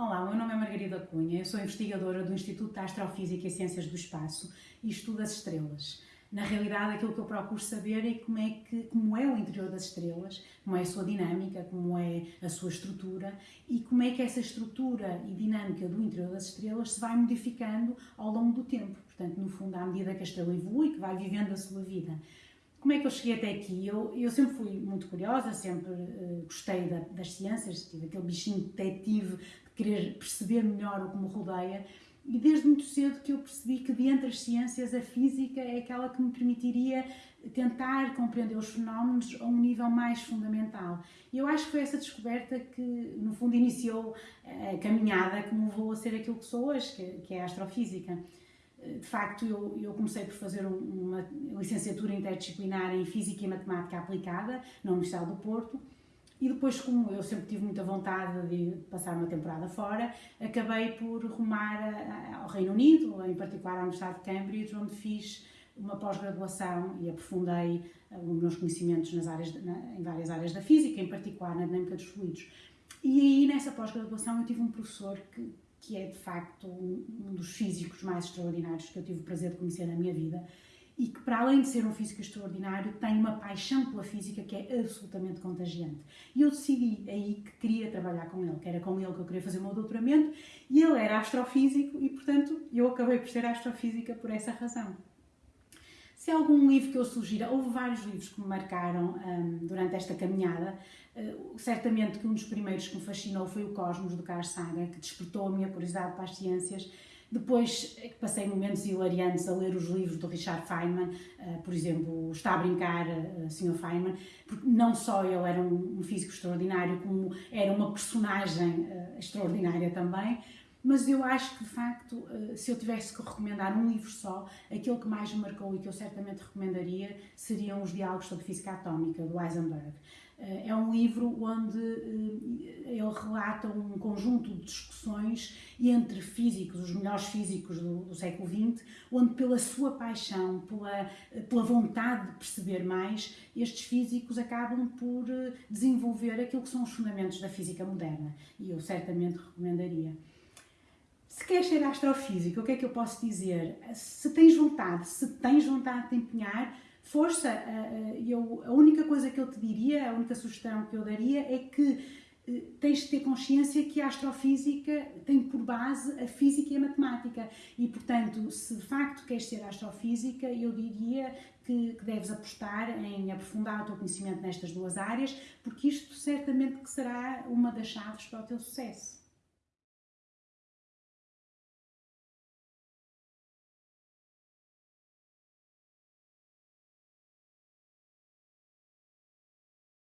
Olá, meu nome é Margarida Cunha, eu sou investigadora do Instituto de Astrofísica e Ciências do Espaço e estudo as estrelas. Na realidade, aquilo que eu procuro saber é como é, que, como é o interior das estrelas, como é a sua dinâmica, como é a sua estrutura e como é que essa estrutura e dinâmica do interior das estrelas se vai modificando ao longo do tempo. Portanto, no fundo, à medida que a estrela evolui, que vai vivendo a sua vida. Como é que eu cheguei até aqui? Eu, eu sempre fui muito curiosa, sempre uh, gostei da, das ciências, tive aquele bichinho detetive de querer perceber melhor o que me rodeia e desde muito cedo que eu percebi que de entre as ciências a física é aquela que me permitiria tentar compreender os fenómenos a um nível mais fundamental. E eu acho que foi essa descoberta que, no fundo, iniciou a caminhada que me levou a ser aquilo que sou hoje, que é a astrofísica de facto, eu, eu, comecei por fazer uma licenciatura interdisciplinar em Física e Matemática Aplicada na Universidade do Porto e depois, como eu sempre tive muita vontade de passar uma temporada fora, acabei por rumar ao Reino Unido, em particular à Universidade de Cambridge, onde fiz uma pós-graduação e aprofundei eh, os meus conhecimentos nas áreas, em várias áreas da física, em particular na dinâmica dos fluidos. E aí, nessa pós-graduação, eu tive um professor que que é de facto um, dos físicos mais extraordinários que eu tive o prazer de conhecer na minha vida e que, para além de ser um físico extraordinário, tem uma paixão pela física que é absolutamente contagiante. E eu decidi aí que queria trabalhar com ele, que era com ele que eu queria fazer o meu doutoramento, e ele era astrofísico e, portanto, eu acabei por ser astrofísica por essa razão. Se há algum livro que eu sugira, houve vários livros que me marcaram um, durante esta caminhada. Uh, certamente que um dos primeiros que me fascinou foi o Cosmos, do Carl Sagan, que despertou a minha curiosidade para as ciências. Depois é passei momentos hilariantes a ler os livros do Richard Feynman, uh, por exemplo, Está a Brincar, Sr. Feynman, porque não só ele era um, físico extraordinário, como era uma personagem extraordinária também mas eu acho que de facto, eh, se eu tivesse que recomendar um livro só, aquele que mais me marcou e que eu certamente recomendaria seriam os Diálogos sobre Física Atómica, do Heisenberg. Eh, é um livro onde eh, ele relata um conjunto de discussões entre físicos, os melhores físicos do, do século XX, onde pela sua paixão, pela, pela vontade de perceber mais, estes físicos acabam por desenvolver aquilo que são os fundamentos da física moderna. E eu certamente recomendaria. Se queres ser astrofísico, o que é que eu posso dizer? Se tens vontade, se tens vontade de empenhar, força. Eh, eh, eu, a única coisa que eu te diria, a única sugestão que eu daria é que eh, tens de ter consciência que a astrofísica tem por base a física e a matemática e, portanto, se de facto queres ser astrofísica, eu diria que, que, deves apostar em aprofundar o teu conhecimento nestas duas áreas, porque isto certamente que será uma das chaves para o teu sucesso.